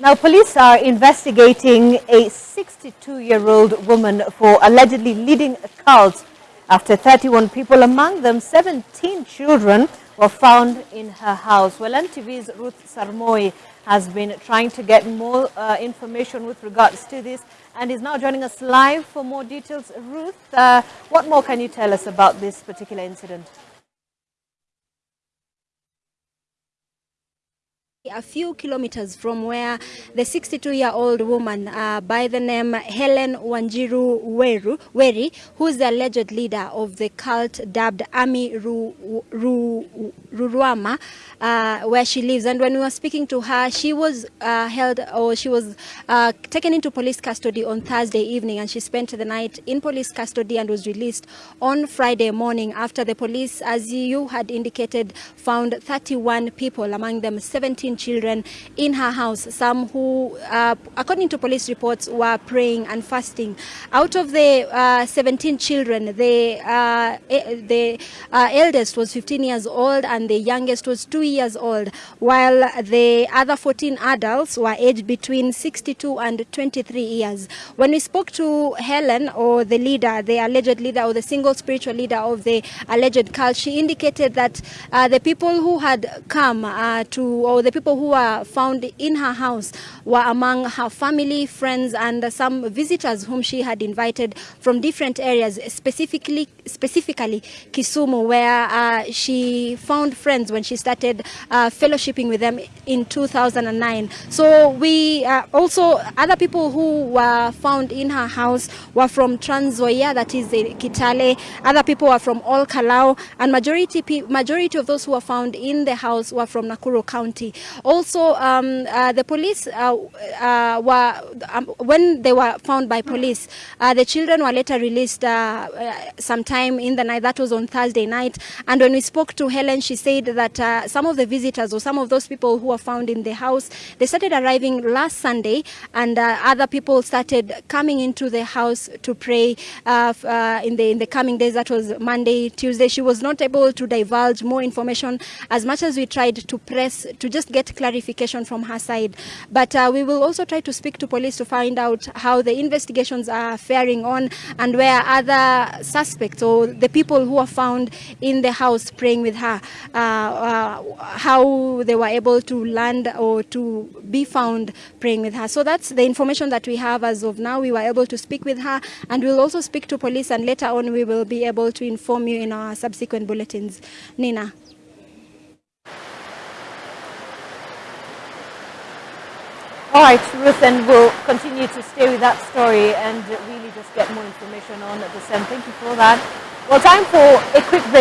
Now, police are investigating a 62-year-old woman for allegedly leading a cult after 31 people, among them 17 children, were found in her house. Well, NTV's Ruth Sarmoi has been trying to get more uh, information with regards to this and is now joining us live for more details. Ruth, uh, what more can you tell us about this particular incident? A few kilometers from where the 62-year-old woman uh, by the name Helen Wanjiru Weru, Weri, who is the alleged leader of the cult dubbed Ami Ru, Ru, Ruruama, uh, where she lives. And when we were speaking to her, she was uh, held or she was uh, taken into police custody on Thursday evening and she spent the night in police custody and was released on Friday morning after the police, as you had indicated, found 31 people, among them 17 children in her house, some who, uh, according to police reports, were praying and fasting. Out of the uh, 17 children, the, uh, the eldest was 15 years old and the youngest was 2 years old, while the other 14 adults were aged between 62 and 23 years. When we spoke to Helen, or the leader, the alleged leader, or the single spiritual leader of the alleged cult, she indicated that uh, the people who had come uh, to, or the people people who were found in her house were among her family, friends, and some visitors whom she had invited from different areas, specifically specifically Kisumu, where uh, she found friends when she started uh, fellowshipping with them in 2009. So we uh, also, other people who were found in her house were from Trans Nzoia, that is Kitale. Other people were from Ol Kalou, and majority, majority of those who were found in the house were from Nakuru County. Also, um, uh, the police uh, uh, were, um, when they were found by police, the children were later released sometime in the night. That was on Thursday night. And when we spoke to Helen, she said that some of the visitors or some of those people who were found in the house, they started arriving last Sunday and other people started coming into the house to pray uh, uh, in the in the coming days. That was Monday, Tuesday. She was not able to divulge more information as much as we tried to press to just get clarification from her side. But uh, we will also try to speak to police to find out how the investigations are faring on and where other suspects or the people who are found in the house praying with her, uh, uh, Uh, uh, how they were able to land or to be found praying with her. So that's the information that we have as of now. We were able to speak with her and we'll also speak to police and later on we will be able to inform you in our subsequent bulletins. Nina. All right, Ruth, and we'll continue to stay with that story and really just get more information on the same. Thank you for that. Well, time for a quick break.